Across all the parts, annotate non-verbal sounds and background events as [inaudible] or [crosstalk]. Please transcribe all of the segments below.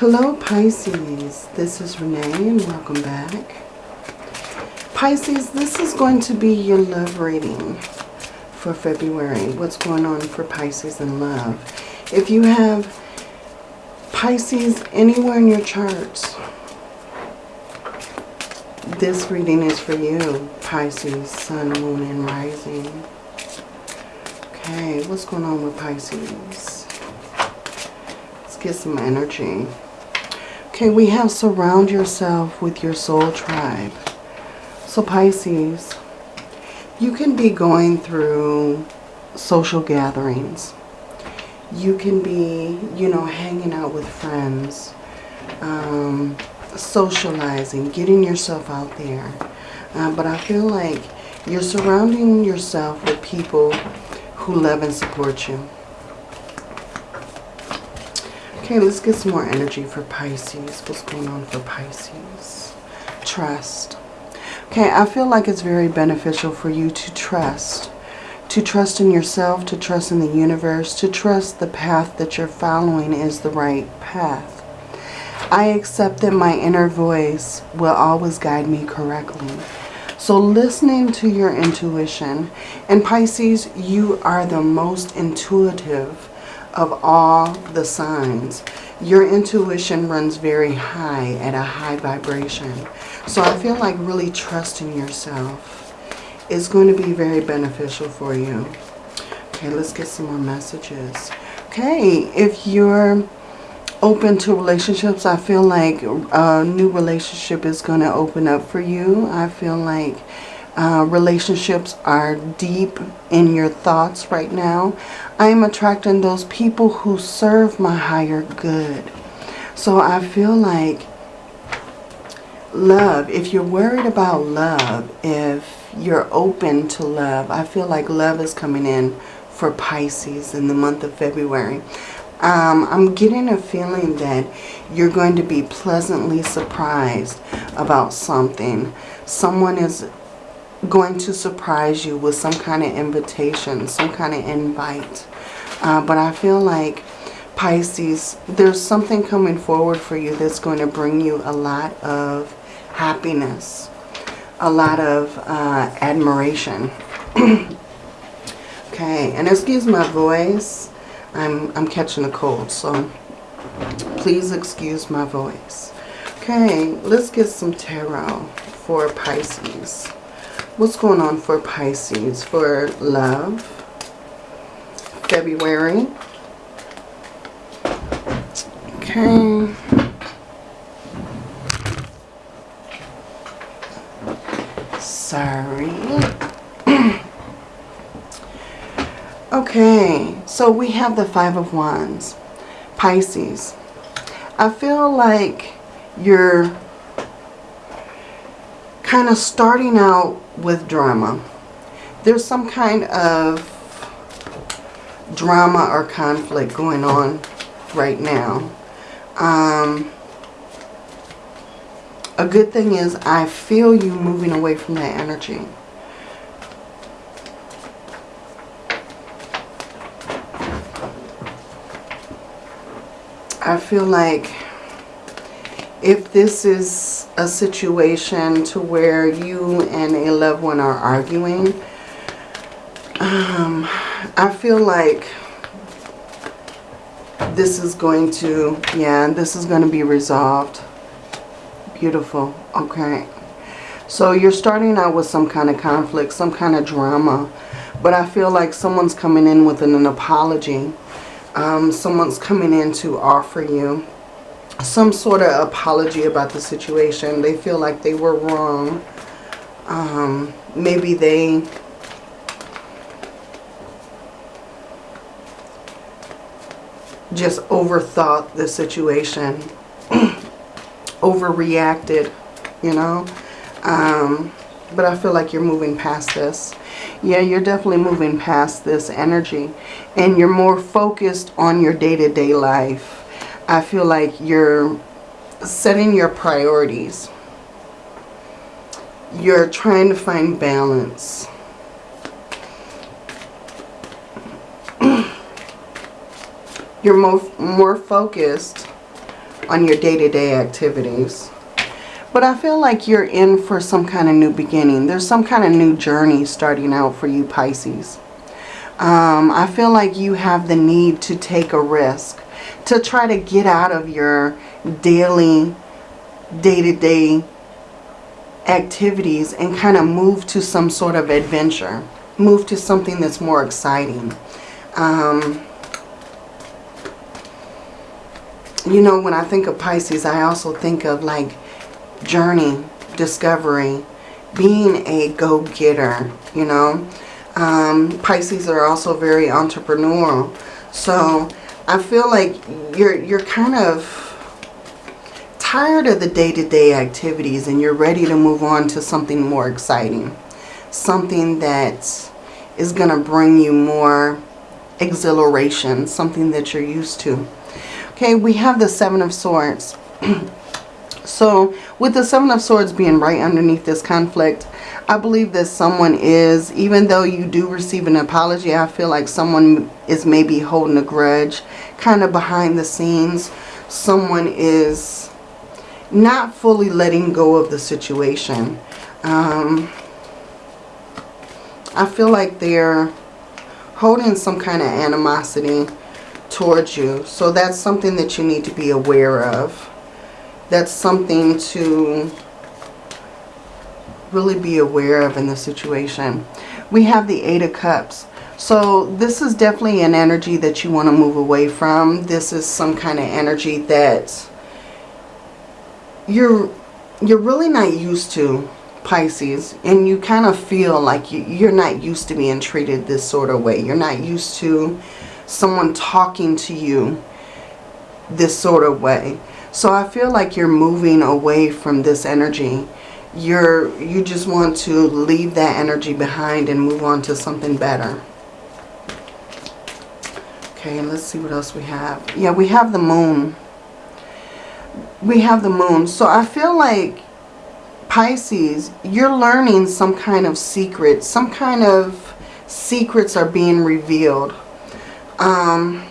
Hello Pisces, this is Renee and welcome back. Pisces, this is going to be your love reading for February. What's going on for Pisces in love? If you have Pisces anywhere in your charts, this reading is for you, Pisces, Sun, Moon, and Rising. Okay, what's going on with Pisces? Let's get some energy. Okay, we have surround yourself with your soul tribe. So Pisces, you can be going through social gatherings. You can be, you know, hanging out with friends, um, socializing, getting yourself out there. Uh, but I feel like you're surrounding yourself with people who love and support you. Okay, let's get some more energy for Pisces. What's going on for Pisces? Trust. Okay, I feel like it's very beneficial for you to trust. To trust in yourself, to trust in the universe, to trust the path that you're following is the right path. I accept that my inner voice will always guide me correctly. So listening to your intuition, and Pisces, you are the most intuitive of all the signs. Your intuition runs very high at a high vibration. So I feel like really trusting yourself is going to be very beneficial for you. Okay, let's get some more messages. Okay, if you're open to relationships, I feel like a new relationship is going to open up for you. I feel like uh, relationships are deep in your thoughts right now. I am attracting those people who serve my higher good. So I feel like love, if you're worried about love, if you're open to love, I feel like love is coming in for Pisces in the month of February. Um, I'm getting a feeling that you're going to be pleasantly surprised about something. Someone is going to surprise you with some kind of invitation, some kind of invite. Uh, but I feel like Pisces, there's something coming forward for you that's going to bring you a lot of happiness, a lot of uh, admiration. [clears throat] okay, and excuse my voice. I'm, I'm catching a cold, so please excuse my voice. Okay, let's get some tarot for Pisces. What's going on for Pisces for love? February. Okay. Sorry. [clears throat] Okay, so we have the Five of Wands. Pisces. I feel like you're kind of starting out with drama. There's some kind of drama or conflict going on right now. Um, a good thing is I feel you moving away from that energy. I feel like if this is a situation to where you and a loved one are arguing, um, I feel like this is going to, yeah, this is going to be resolved. Beautiful. Okay. So you're starting out with some kind of conflict, some kind of drama. But I feel like someone's coming in with an, an apology um, someone's coming in to offer you some sort of apology about the situation. They feel like they were wrong. Um, maybe they just overthought the situation, [clears throat] overreacted, you know. Um, but I feel like you're moving past this. Yeah, you're definitely moving past this energy. And you're more focused on your day-to-day -day life. I feel like you're setting your priorities. You're trying to find balance. [clears throat] you're more, more focused on your day-to-day activities. But I feel like you're in for some kind of new beginning. There's some kind of new journey starting out for you, Pisces. Um, I feel like you have the need to take a risk. To try to get out of your daily, day-to-day -day activities and kind of move to some sort of adventure. Move to something that's more exciting. Um, you know, when I think of Pisces, I also think of like journey, discovery, being a go-getter, you know. Um, Pisces are also very entrepreneurial. So I feel like you're, you're kind of tired of the day-to-day -day activities and you're ready to move on to something more exciting. Something that is going to bring you more exhilaration, something that you're used to. Okay, we have the Seven of Swords. [clears throat] so with the Seven of Swords being right underneath this conflict, I believe that someone is, even though you do receive an apology, I feel like someone is maybe holding a grudge, kind of behind the scenes. Someone is not fully letting go of the situation. Um, I feel like they're holding some kind of animosity towards you. So that's something that you need to be aware of. That's something to really be aware of in the situation. We have the Eight of Cups. So this is definitely an energy that you want to move away from. This is some kind of energy that you're you're really not used to Pisces and you kind of feel like you, you're not used to being treated this sort of way. You're not used to someone talking to you this sort of way. So I feel like you're moving away from this energy. You're you just want to leave that energy behind and move on to something better. Okay, let's see what else we have. Yeah, we have the moon. We have the moon. So I feel like Pisces, you're learning some kind of secret. Some kind of secrets are being revealed. Um,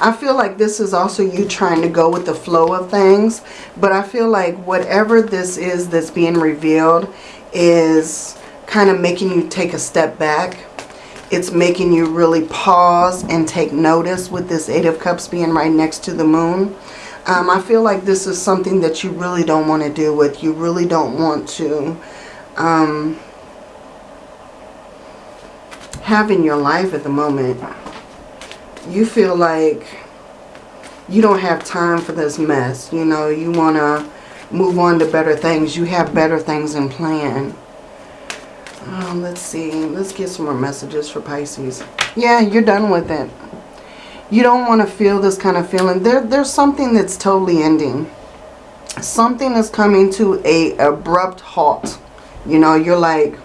I feel like this is also you trying to go with the flow of things. But I feel like whatever this is that's being revealed is kind of making you take a step back. It's making you really pause and take notice with this Eight of Cups being right next to the moon. Um, I feel like this is something that you really don't want to deal with. You really don't want to um, have in your life at the moment, you feel like you don't have time for this mess. You know, you want to move on to better things. You have better things in plan. Um, let's see. Let's get some more messages for Pisces. Yeah, you're done with it. You don't want to feel this kind of feeling. There, there's something that's totally ending. Something is coming to a abrupt halt. You know, you're like,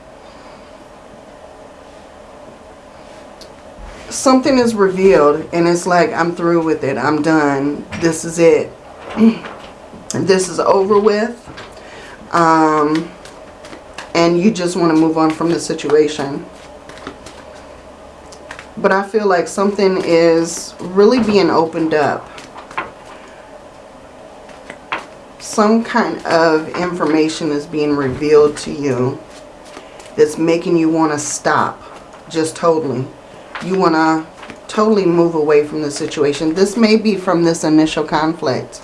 something is revealed and it's like I'm through with it. I'm done. This is it. [clears throat] this is over with. Um, and you just want to move on from the situation. But I feel like something is really being opened up. Some kind of information is being revealed to you that's making you want to stop just totally you want to totally move away from the situation. This may be from this initial conflict.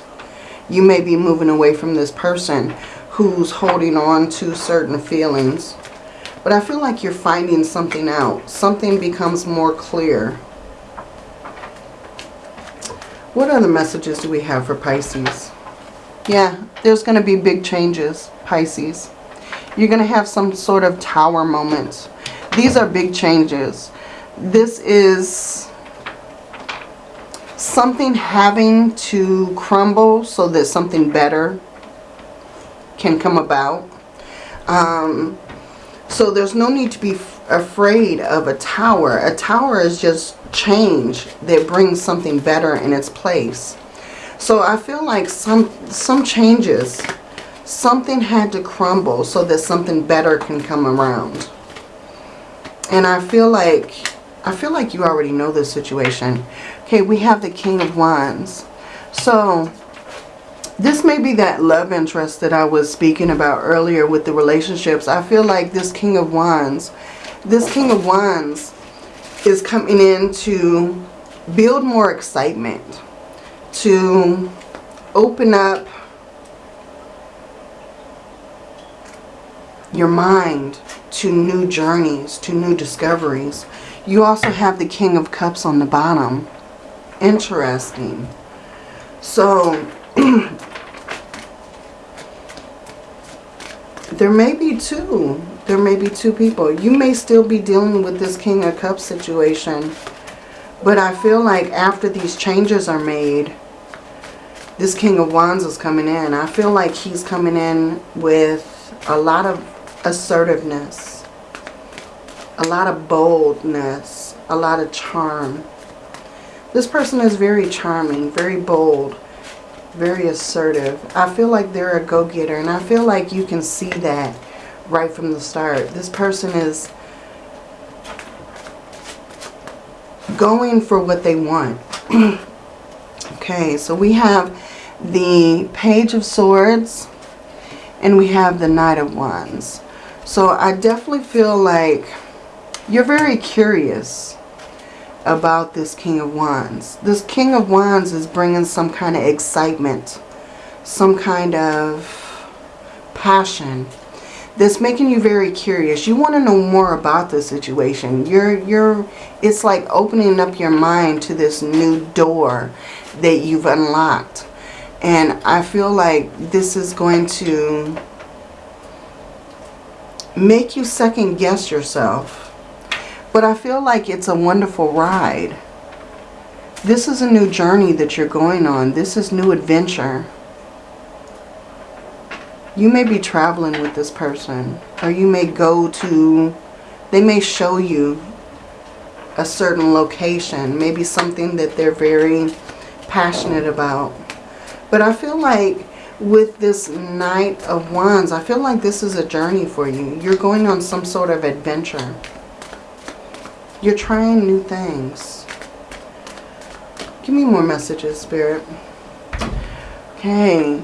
You may be moving away from this person who's holding on to certain feelings. But I feel like you're finding something out. Something becomes more clear. What other messages do we have for Pisces? Yeah, there's going to be big changes, Pisces. You're going to have some sort of tower moments. These are big changes this is something having to crumble so that something better can come about. Um, so there's no need to be afraid of a tower. A tower is just change that brings something better in its place. So I feel like some some changes, something had to crumble so that something better can come around. And I feel like I feel like you already know this situation. Okay, we have the King of Wands. So, this may be that love interest that I was speaking about earlier with the relationships. I feel like this King of Wands, this King of Wands is coming in to build more excitement, to open up your mind to new journeys, to new discoveries. You also have the King of Cups on the bottom. Interesting. So, [clears throat] there may be two. There may be two people. You may still be dealing with this King of Cups situation. But I feel like after these changes are made, this King of Wands is coming in. I feel like he's coming in with a lot of assertiveness, a lot of boldness, a lot of charm. This person is very charming, very bold, very assertive. I feel like they're a go-getter and I feel like you can see that right from the start. This person is going for what they want. [clears throat] okay, so we have the Page of Swords and we have the Knight of Wands. So I definitely feel like you're very curious about this King of Wands. This King of Wands is bringing some kind of excitement, some kind of passion that's making you very curious. You want to know more about the situation. You're, you're, it's like opening up your mind to this new door that you've unlocked. And I feel like this is going to make you second guess yourself. But I feel like it's a wonderful ride. This is a new journey that you're going on. This is new adventure. You may be traveling with this person. Or you may go to, they may show you a certain location. Maybe something that they're very passionate about. But I feel like with this Knight of Wands, I feel like this is a journey for you. You're going on some sort of adventure. You're trying new things. Give me more messages, Spirit. Okay.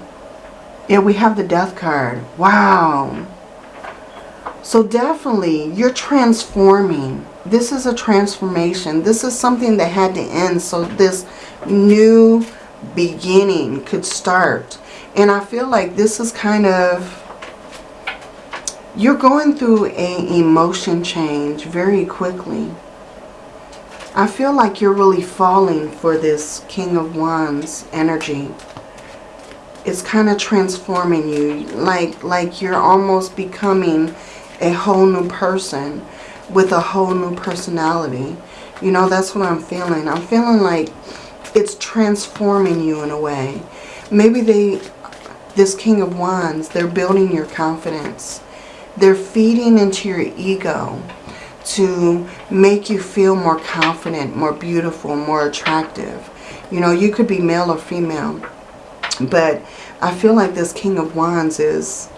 Yeah, we have the Death card. Wow. So definitely, you're transforming. This is a transformation. This is something that had to end so this new beginning could start. And I feel like this is kind of, you're going through a emotion change very quickly. I feel like you're really falling for this King of Wands energy. It's kind of transforming you. Like, like you're almost becoming a whole new person with a whole new personality. You know, that's what I'm feeling. I'm feeling like it's transforming you in a way. Maybe they this King of Wands, they're building your confidence. They're feeding into your ego to make you feel more confident, more beautiful, more attractive. You know, you could be male or female. But I feel like this King of Wands is,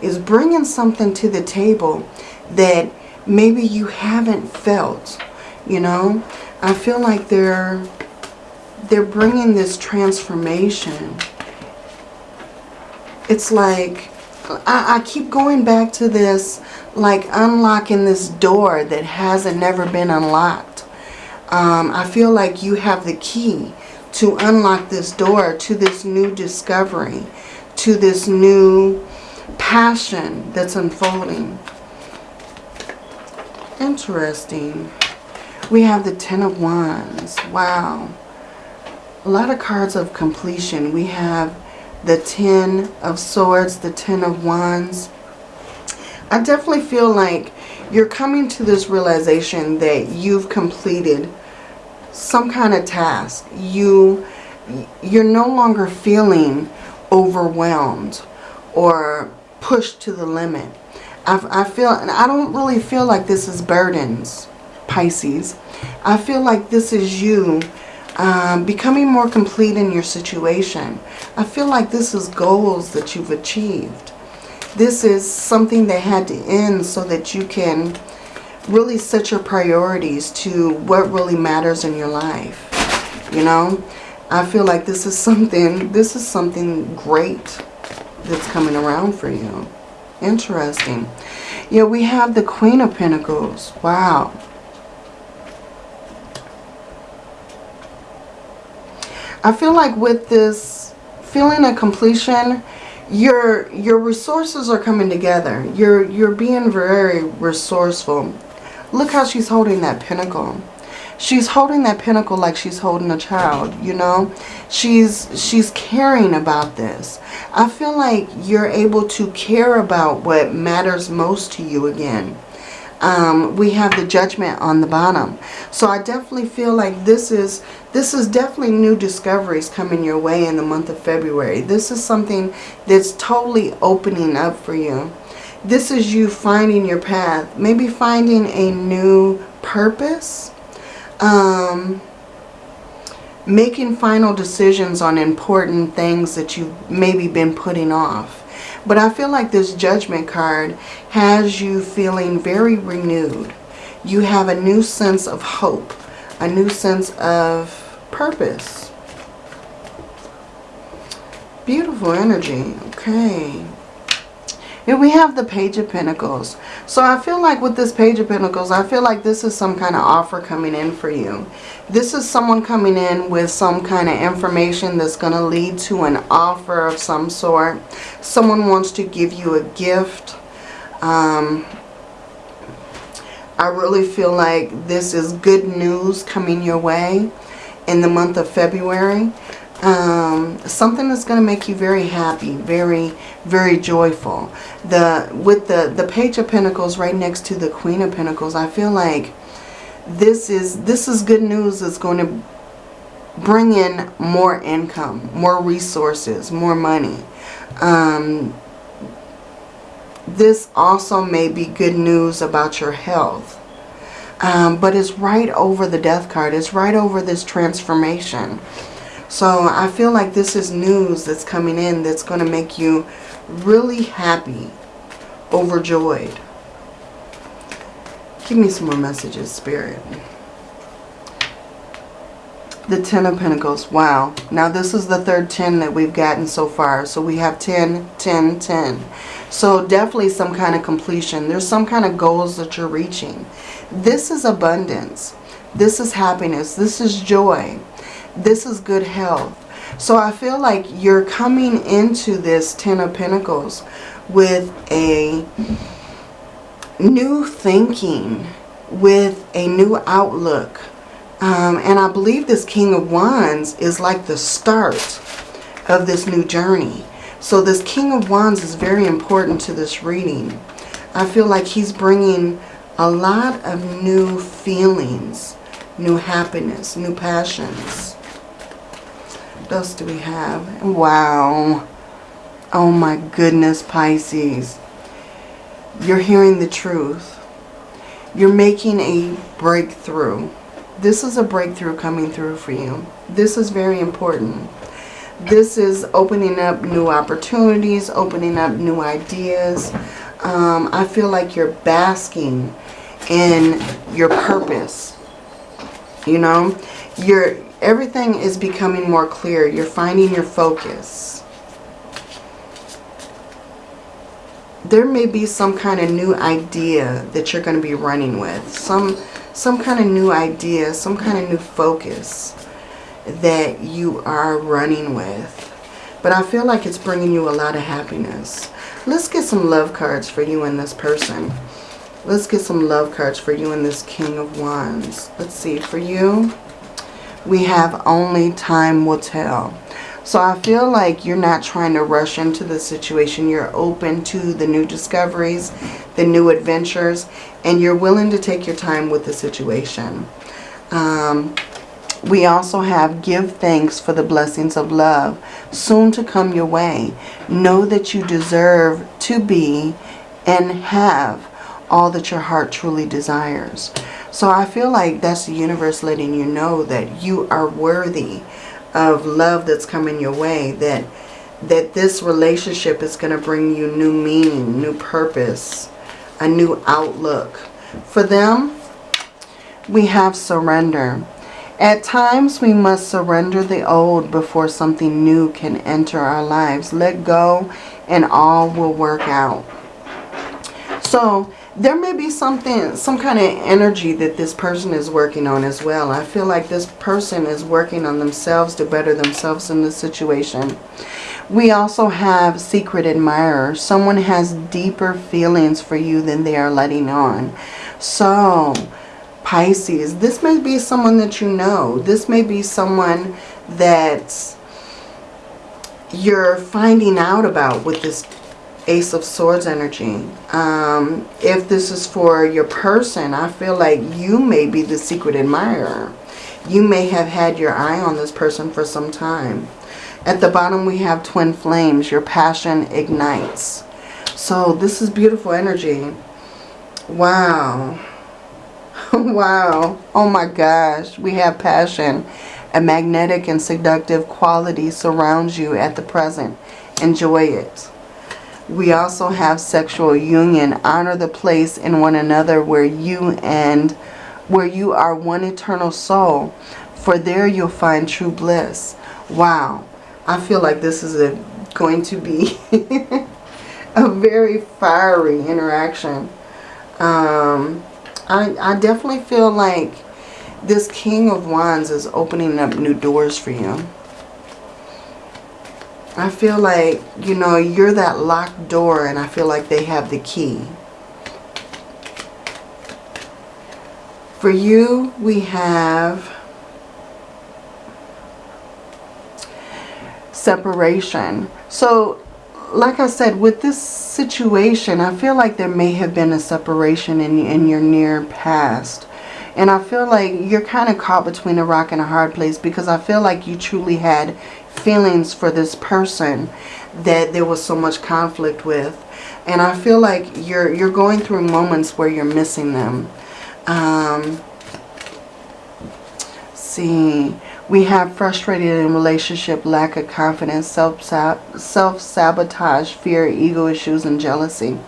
is bringing something to the table that maybe you haven't felt. You know, I feel like they're, they're bringing this transformation it's like, I, I keep going back to this, like unlocking this door that hasn't never been unlocked. Um, I feel like you have the key to unlock this door to this new discovery, to this new passion that's unfolding. Interesting. We have the Ten of Wands. Wow. A lot of cards of completion. We have the Ten of Swords, the Ten of Wands. I definitely feel like you're coming to this realization that you've completed some kind of task. You, you're no longer feeling overwhelmed or pushed to the limit. I, I feel, and I don't really feel like this is burdens, Pisces. I feel like this is you um, becoming more complete in your situation. I feel like this is goals that you've achieved. This is something that had to end so that you can really set your priorities to what really matters in your life. You know, I feel like this is something, this is something great that's coming around for you. Interesting. Yeah, we have the Queen of Pentacles. Wow. I feel like with this feeling of completion, your your resources are coming together. You're you're being very resourceful. Look how she's holding that pentacle. She's holding that pentacle like she's holding a child, you know? She's she's caring about this. I feel like you're able to care about what matters most to you again. Um, we have the judgment on the bottom. So I definitely feel like this is this is definitely new discoveries coming your way in the month of February. This is something that's totally opening up for you. This is you finding your path. Maybe finding a new purpose. Um, making final decisions on important things that you've maybe been putting off. But I feel like this judgment card has you feeling very renewed. You have a new sense of hope, a new sense of purpose. Beautiful energy. Okay. Here we have the Page of Pentacles. So I feel like with this Page of Pentacles, I feel like this is some kind of offer coming in for you. This is someone coming in with some kind of information that's going to lead to an offer of some sort. Someone wants to give you a gift. Um, I really feel like this is good news coming your way in the month of February. Um, something that's going to make you very happy, very, very joyful. The With the, the Page of Pentacles right next to the Queen of Pentacles, I feel like this is, this is good news that's going to bring in more income, more resources, more money. Um, this also may be good news about your health. Um, but it's right over the death card. It's right over this transformation. So I feel like this is news that's coming in that's going to make you really happy, overjoyed. Give me some more messages, Spirit. The Ten of Pentacles. Wow. Now this is the third 10 that we've gotten so far. So we have 10, 10, 10. So definitely some kind of completion. There's some kind of goals that you're reaching. This is abundance. This is happiness. This is joy. This is good health. So I feel like you're coming into this Ten of Pentacles with a new thinking, with a new outlook. Um, and I believe this King of Wands is like the start of this new journey. So this King of Wands is very important to this reading. I feel like he's bringing a lot of new feelings, new happiness, new passions. What else do we have? Wow. Oh my goodness, Pisces. You're hearing the truth. You're making a breakthrough. This is a breakthrough coming through for you. This is very important. This is opening up new opportunities, opening up new ideas. Um, I feel like you're basking in your purpose. You know, you're everything is becoming more clear. You're finding your focus. There may be some kind of new idea that you're going to be running with. Some, some kind of new idea, some kind of new focus that you are running with. But I feel like it's bringing you a lot of happiness. Let's get some love cards for you and this person. Let's get some love cards for you and this King of Wands. Let's see. For you, we have only time will tell. So I feel like you're not trying to rush into the situation. You're open to the new discoveries, the new adventures, and you're willing to take your time with the situation. Um, we also have give thanks for the blessings of love soon to come your way. Know that you deserve to be and have all that your heart truly desires. So I feel like that's the universe letting you know that you are worthy of love that's coming your way. That, that this relationship is going to bring you new meaning, new purpose, a new outlook. For them, we have surrender. At times, we must surrender the old before something new can enter our lives. Let go and all will work out. So, there may be something, some kind of energy that this person is working on as well. I feel like this person is working on themselves to better themselves in this situation. We also have secret admirer. Someone has deeper feelings for you than they are letting on. So, Pisces, this may be someone that you know. This may be someone that you're finding out about with this Ace of Swords energy. Um, if this is for your person, I feel like you may be the secret admirer. You may have had your eye on this person for some time. At the bottom we have twin flames. Your passion ignites. So this is beautiful energy. Wow. [laughs] wow. Oh my gosh. We have passion. A magnetic and seductive quality surrounds you at the present. Enjoy it. We also have sexual union. Honor the place in one another where you and where you are one eternal soul. For there you'll find true bliss. Wow. I feel like this is a, going to be [laughs] a very fiery interaction. Um, I, I definitely feel like this King of Wands is opening up new doors for you. I feel like, you know, you're that locked door and I feel like they have the key. For you, we have separation. So, like I said, with this situation, I feel like there may have been a separation in, in your near past. And I feel like you're kind of caught between a rock and a hard place because I feel like you truly had feelings for this person that there was so much conflict with. And I feel like you're you're going through moments where you're missing them. Um, see, we have frustrated in relationship, lack of confidence, self-sabotage, fear, ego issues, and jealousy.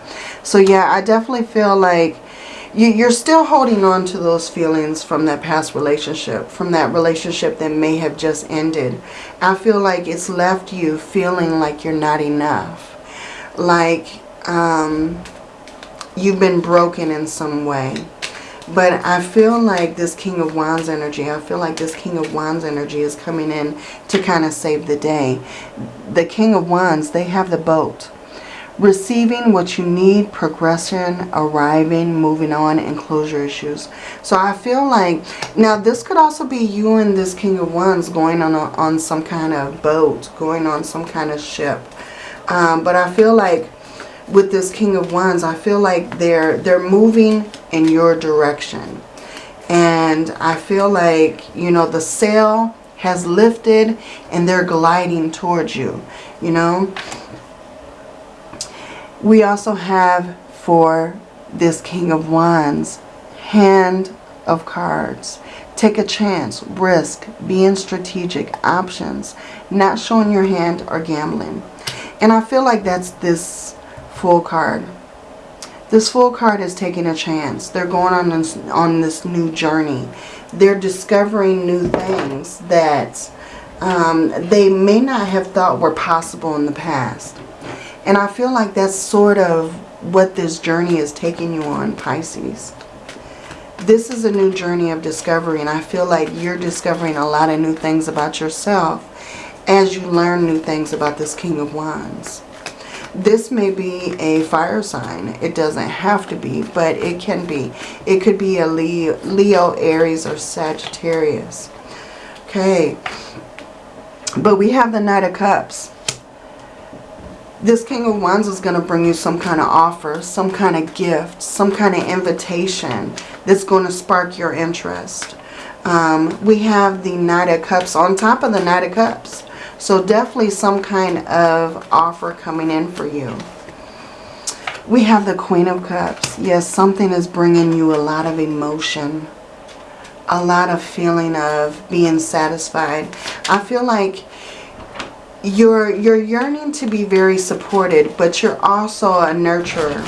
So yeah, I definitely feel like you're still holding on to those feelings from that past relationship, from that relationship that may have just ended. I feel like it's left you feeling like you're not enough. Like um, you've been broken in some way. But I feel like this King of Wands energy, I feel like this King of Wands energy is coming in to kind of save the day. The King of Wands, they have the boat receiving what you need, progression, arriving, moving on, and closure issues. So I feel like, now this could also be you and this King of Wands going on, a, on some kind of boat, going on some kind of ship. Um, but I feel like with this King of Wands, I feel like they're, they're moving in your direction. And I feel like, you know, the sail has lifted and they're gliding towards you, you know. We also have for this King of Wands, Hand of Cards. Take a chance, risk, being strategic, options, not showing your hand or gambling. And I feel like that's this full card. This full card is taking a chance. They're going on this, on this new journey. They're discovering new things that um, they may not have thought were possible in the past. And I feel like that's sort of what this journey is taking you on, Pisces. This is a new journey of discovery and I feel like you're discovering a lot of new things about yourself as you learn new things about this King of Wands. This may be a fire sign. It doesn't have to be, but it can be. It could be a Leo, Leo Aries, or Sagittarius. Okay. But we have the Knight of Cups this King of Wands is going to bring you some kind of offer, some kind of gift, some kind of invitation that's going to spark your interest. Um, we have the Knight of Cups on top of the Knight of Cups. So definitely some kind of offer coming in for you. We have the Queen of Cups. Yes, something is bringing you a lot of emotion. A lot of feeling of being satisfied. I feel like you're you're yearning to be very supported but you're also a nurturer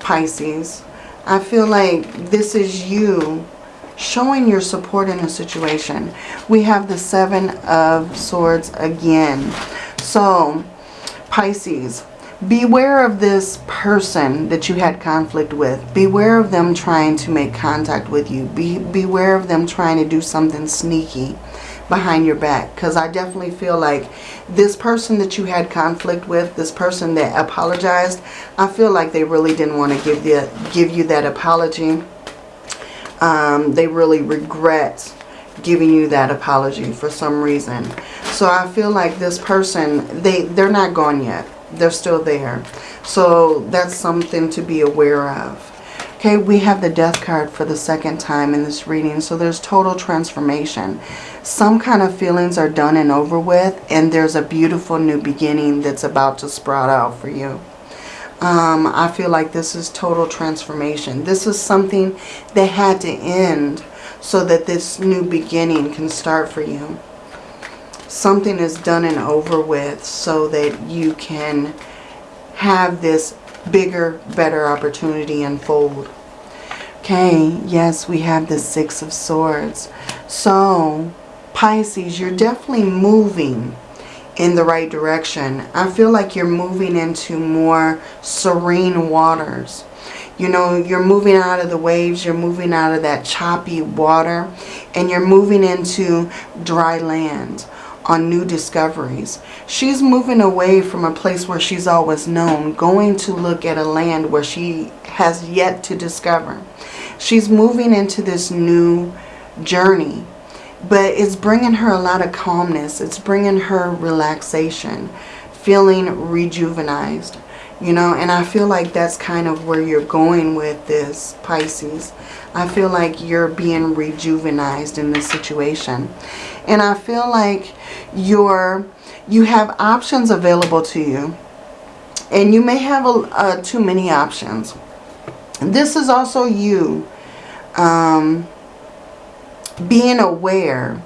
pisces I feel like this is you showing your support in a situation. We have the Seven of Swords again. So, Pisces, beware of this person that you had conflict with. Beware of them trying to make contact with you. Be, beware of them trying to do something sneaky behind your back. Because I definitely feel like this person that you had conflict with, this person that apologized, I feel like they really didn't want to give, the, give you that apology. Um, they really regret giving you that apology for some reason. So I feel like this person, they, they're not gone yet. They're still there. So that's something to be aware of. Okay, we have the death card for the second time in this reading. So there's total transformation. Some kind of feelings are done and over with. And there's a beautiful new beginning that's about to sprout out for you. Um, I feel like this is total transformation. This is something that had to end so that this new beginning can start for you. Something is done and over with so that you can have this bigger, better opportunity unfold. Okay, yes, we have the Six of Swords. So, Pisces, you're definitely moving in the right direction. I feel like you're moving into more serene waters. You know, you're moving out of the waves, you're moving out of that choppy water, and you're moving into dry land on new discoveries. She's moving away from a place where she's always known, going to look at a land where she has yet to discover. She's moving into this new journey, but it's bringing her a lot of calmness. It's bringing her relaxation, feeling rejuvenized you know and I feel like that's kind of where you're going with this Pisces. I feel like you're being rejuvenized in this situation. And I feel like you're you have options available to you. And you may have a, uh, too many options. This is also you um, being aware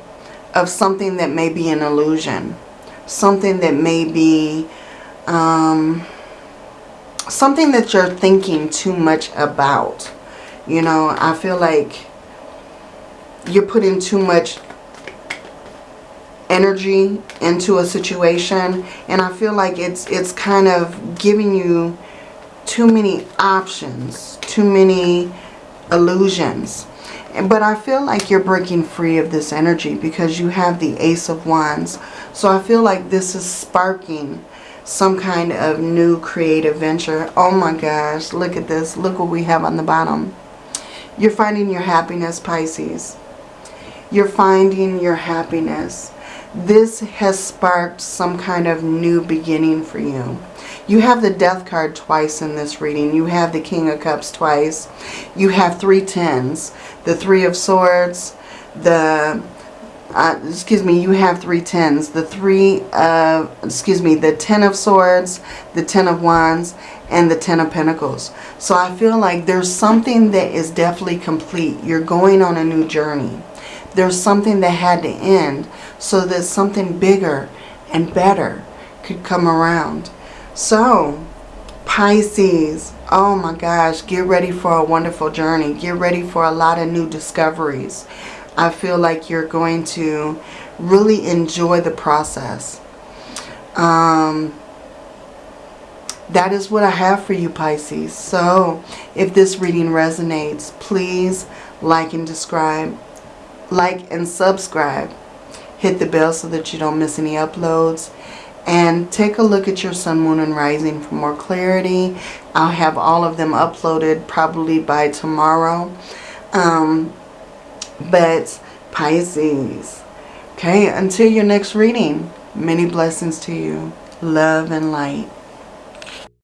of something that may be an illusion. Something that may be um, something that you're thinking too much about. You know, I feel like you're putting too much energy into a situation and I feel like it's it's kind of giving you too many options, too many illusions. But I feel like you're breaking free of this energy because you have the Ace of Wands. So I feel like this is sparking some kind of new creative venture. Oh my gosh, look at this. Look what we have on the bottom. You're finding your happiness, Pisces. You're finding your happiness. This has sparked some kind of new beginning for you. You have the death card twice in this reading. You have the King of Cups twice. You have three tens. The Three of Swords, the uh, excuse me, you have three tens. The three, uh, excuse me, the ten of swords, the ten of wands, and the ten of pentacles. So I feel like there's something that is definitely complete. You're going on a new journey. There's something that had to end so that something bigger and better could come around. So, Pisces, oh my gosh, get ready for a wonderful journey. Get ready for a lot of new discoveries. I feel like you're going to really enjoy the process. Um, that is what I have for you, Pisces. So, if this reading resonates, please like and describe, Like and subscribe. Hit the bell so that you don't miss any uploads. And take a look at your sun, moon, and rising for more clarity. I'll have all of them uploaded probably by tomorrow. Um, but Pisces. Okay, until your next reading, many blessings to you. Love and light.